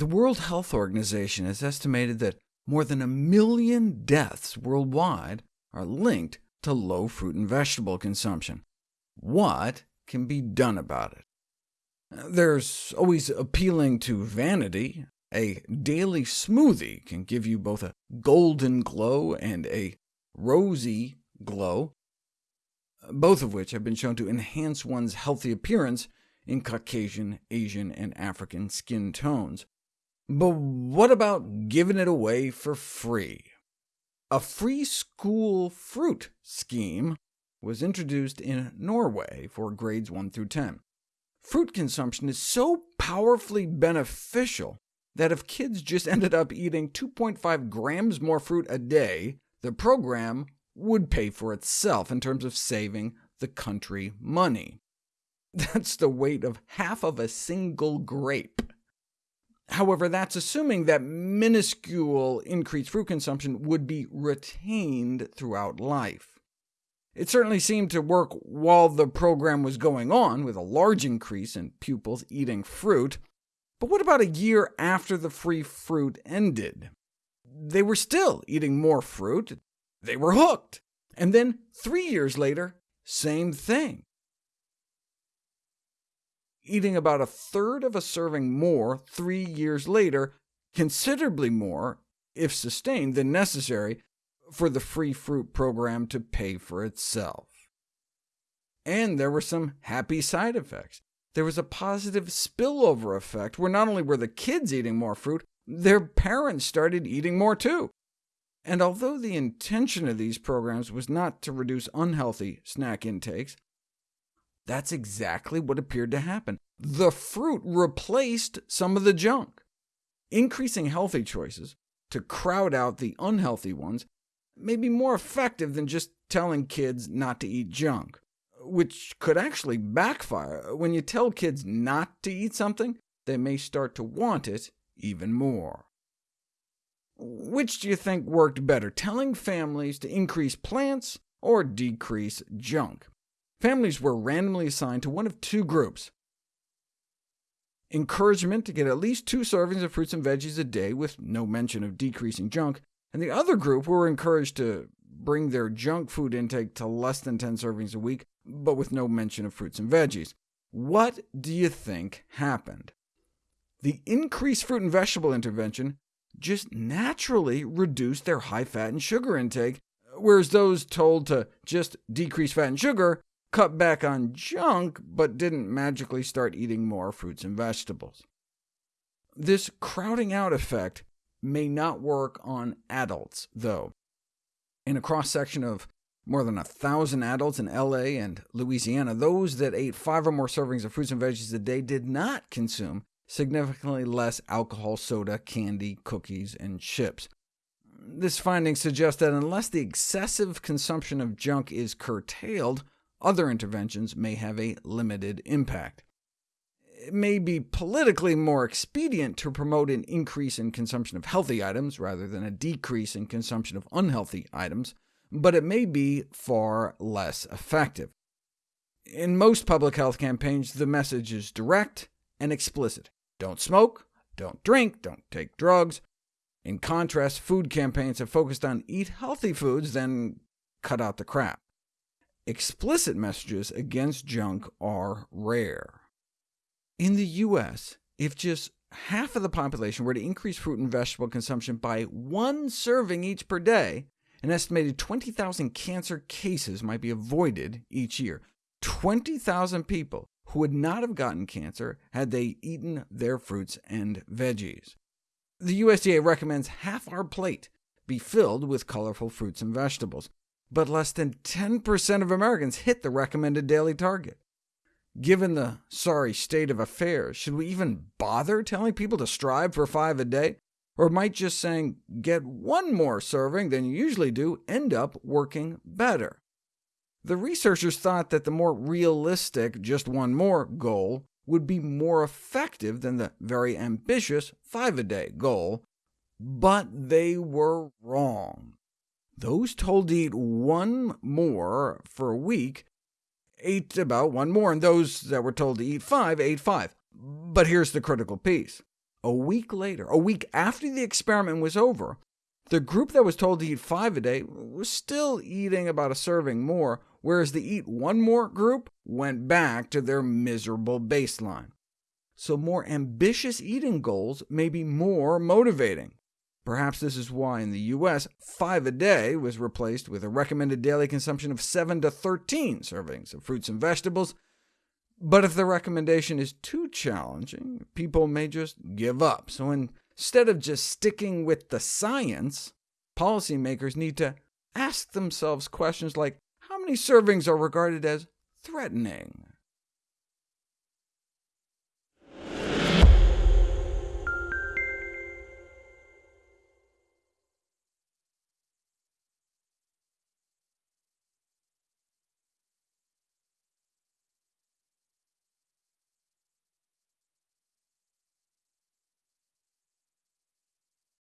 The World Health Organization has estimated that more than a million deaths worldwide are linked to low fruit and vegetable consumption. What can be done about it? There's always appealing to vanity. A daily smoothie can give you both a golden glow and a rosy glow, both of which have been shown to enhance one's healthy appearance in Caucasian, Asian, and African skin tones. But what about giving it away for free? A free school fruit scheme was introduced in Norway for grades 1 through 10. Fruit consumption is so powerfully beneficial that if kids just ended up eating 2.5 grams more fruit a day, the program would pay for itself in terms of saving the country money. That's the weight of half of a single grape. However, that's assuming that minuscule increased fruit consumption would be retained throughout life. It certainly seemed to work while the program was going on, with a large increase in pupils eating fruit. But what about a year after the free fruit ended? They were still eating more fruit. They were hooked. And then three years later, same thing. Eating about a third of a serving more three years later, considerably more, if sustained, than necessary for the free fruit program to pay for itself. And there were some happy side effects. There was a positive spillover effect, where not only were the kids eating more fruit, their parents started eating more too. And although the intention of these programs was not to reduce unhealthy snack intakes, that's exactly what appeared to happen. The fruit replaced some of the junk. Increasing healthy choices to crowd out the unhealthy ones may be more effective than just telling kids not to eat junk, which could actually backfire. When you tell kids not to eat something, they may start to want it even more. Which do you think worked better, telling families to increase plants or decrease junk? Families were randomly assigned to one of two groups. Encouragement to get at least two servings of fruits and veggies a day with no mention of decreasing junk, and the other group were encouraged to bring their junk food intake to less than 10 servings a week, but with no mention of fruits and veggies. What do you think happened? The increased fruit and vegetable intervention just naturally reduced their high fat and sugar intake, whereas those told to just decrease fat and sugar cut back on junk, but didn't magically start eating more fruits and vegetables. This crowding out effect may not work on adults, though. In a cross-section of more than a thousand adults in LA and Louisiana, those that ate five or more servings of fruits and veggies a day did not consume significantly less alcohol, soda, candy, cookies, and chips. This finding suggests that unless the excessive consumption of junk is curtailed, other interventions may have a limited impact. It may be politically more expedient to promote an increase in consumption of healthy items rather than a decrease in consumption of unhealthy items, but it may be far less effective. In most public health campaigns, the message is direct and explicit. Don't smoke, don't drink, don't take drugs. In contrast, food campaigns have focused on eat healthy foods, then cut out the crap. Explicit messages against junk are rare. In the U.S., if just half of the population were to increase fruit and vegetable consumption by one serving each per day, an estimated 20,000 cancer cases might be avoided each year. 20,000 people who would not have gotten cancer had they eaten their fruits and veggies. The USDA recommends half our plate be filled with colorful fruits and vegetables but less than 10% of Americans hit the recommended daily target. Given the sorry state of affairs, should we even bother telling people to strive for five a day? Or might just saying, get one more serving than you usually do, end up working better? The researchers thought that the more realistic just one more goal would be more effective than the very ambitious five-a-day goal, but they were wrong. Those told to eat one more for a week ate about one more, and those that were told to eat five ate five. But here's the critical piece. A week later, a week after the experiment was over, the group that was told to eat five a day was still eating about a serving more, whereas the eat one more group went back to their miserable baseline. So more ambitious eating goals may be more motivating. Perhaps this is why in the US, 5 a day was replaced with a recommended daily consumption of 7 to 13 servings of fruits and vegetables. But if the recommendation is too challenging, people may just give up. So instead of just sticking with the science, policymakers need to ask themselves questions like, how many servings are regarded as threatening?